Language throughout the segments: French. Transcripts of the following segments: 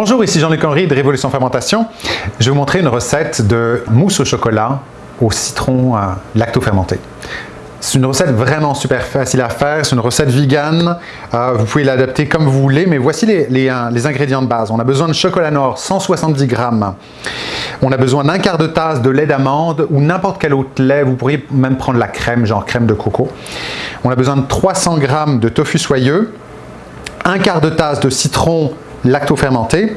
Bonjour, ici Jean-Luc Henry de Révolution Fermentation. Je vais vous montrer une recette de mousse au chocolat au citron euh, lacto-fermenté. C'est une recette vraiment super facile à faire, c'est une recette vegan, euh, vous pouvez l'adapter comme vous voulez, mais voici les, euh, les, ingrédients de base. On a besoin de chocolat noir, 170 grammes. On a besoin d'un quart de tasse de lait d'amande ou n'importe quel autre lait, vous pourriez même prendre la crème, genre crème de coco. On a besoin de 300 grammes de tofu soyeux, un quart de tasse de citron lacto-fermenté.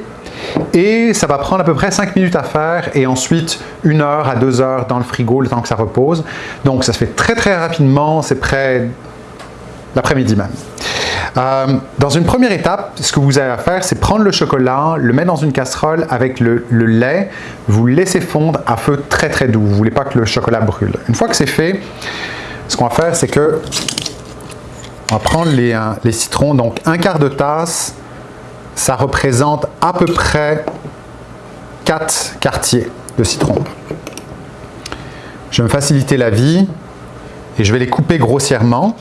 Et ça va prendre à peu près 5 minutes à faire et ensuite 1 heure à 2 heures dans le frigo le temps que ça repose. Donc ça se fait très très rapidement, c'est près l'après-midi même. Euh, dans une première étape, ce que vous avez à faire, c'est prendre le chocolat, le mettre dans une casserole avec le, lait, vous laissez fondre à feu très très doux. Vous voulez pas que le chocolat brûle. Une fois que c'est fait, ce qu'on va faire, c'est que on va prendre les, euh, les citrons, donc un quart de tasse ça représente à peu près 4 quartiers de citron. Je vais me faciliter la vie et je vais les couper grossièrement.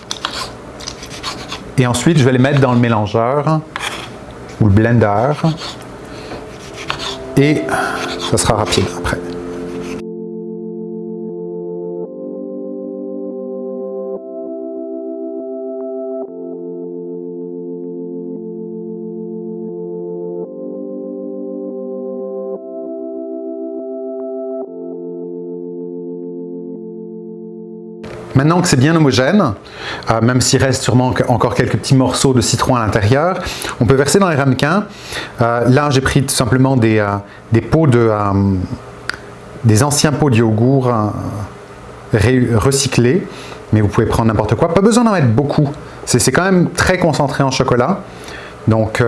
Et ensuite, je vais les mettre dans le mélangeur ou le blender. Et ça sera rapide après. Maintenant que c'est bien homogène, euh, même s'il reste sûrement encore quelques petits morceaux de citron à l'intérieur, on peut verser dans les ramequins. Euh, là, j'ai pris tout simplement des, euh, pots de, des anciens pots de yogourt recyclés, mais vous pouvez prendre n'importe quoi. Pas besoin d'en mettre beaucoup. C'est quand même très concentré en chocolat, donc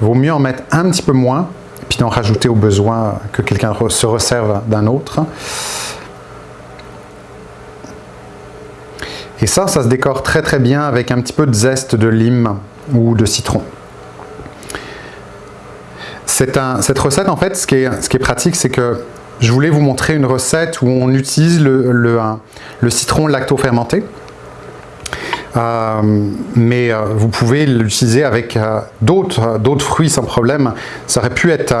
vaut mieux en mettre un petit peu moins, puis d'en rajouter au besoin que quelqu'un se resserve d'un autre. Et ça, ça se décore très très bien avec un petit peu de zeste de lime ou de citron. cette recette, en fait, ce qui est, pratique, c'est que je voulais vous montrer une recette où on utilise le, citron lacto-fermenté. Euh, mais euh, vous pouvez l'utiliser avec euh, d'autres fruits sans problème. Ça aurait pu être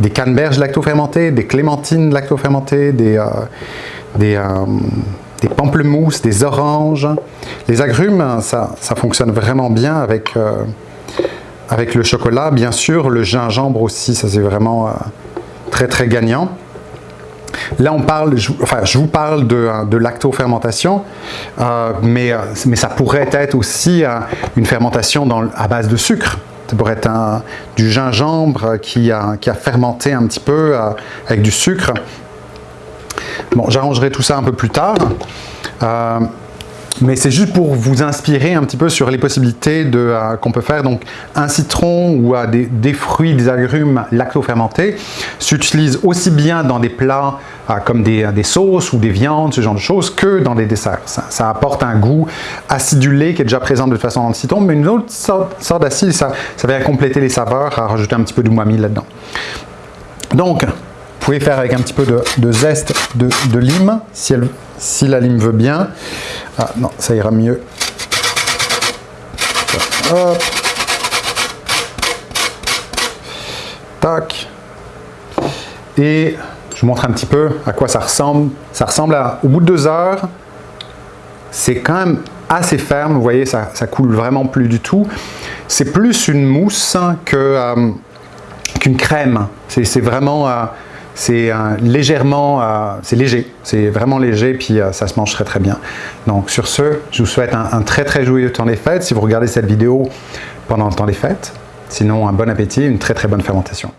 des canneberges lacto-fermentées, des clémentines lacto-fermentées, des des pamplemousses, des oranges. Les agrumes, ça, fonctionne vraiment bien avec, euh, avec le chocolat. Bien sûr, le gingembre aussi, ça c'est vraiment euh, très très gagnant. Là, on parle, je, enfin, je vous parle de, de lactofermentation, euh, mais, mais ça pourrait être aussi une fermentation à base de sucre. Ça pourrait être du gingembre qui a, qui a fermenté un petit peu avec du sucre. Bon, j'arrangerai tout ça un peu plus tard. Euh, mais c'est juste pour vous inspirer un petit peu sur les possibilités euh, qu'on peut faire. Donc, un citron ou euh, des, fruits, des agrumes lacto-fermentés s'utilisent aussi bien dans des plats comme des, sauces ou des viandes, ce genre de choses, que dans des desserts. Ça, apporte un goût acidulé qui est déjà présent de toute façon dans le citron, mais une autre sorte, d'acide, ça, ça vient compléter les saveurs, à rajouter un petit peu d'umami là-dedans. Donc, vous pouvez faire avec un petit peu de, zeste de, lime, si, la lime veut bien. Ah non, ça ira mieux. Hop. Tac. Et je vous montre un petit peu à quoi ça ressemble. Ça ressemble à, au bout de deux heures, c'est quand même assez ferme. Vous voyez, ça, ça coule vraiment plus du tout. C'est plus une mousse euh, qu'une crème. C'est vraiment... Euh, c'est légèrement, euh, c'est léger, c'est vraiment léger, puis euh, ça se mange très très bien. Donc sur ce, je vous souhaite un, un, très très joyeux temps des fêtes, si vous regardez cette vidéo pendant le temps des fêtes. Sinon, un bon appétit, une très très bonne fermentation.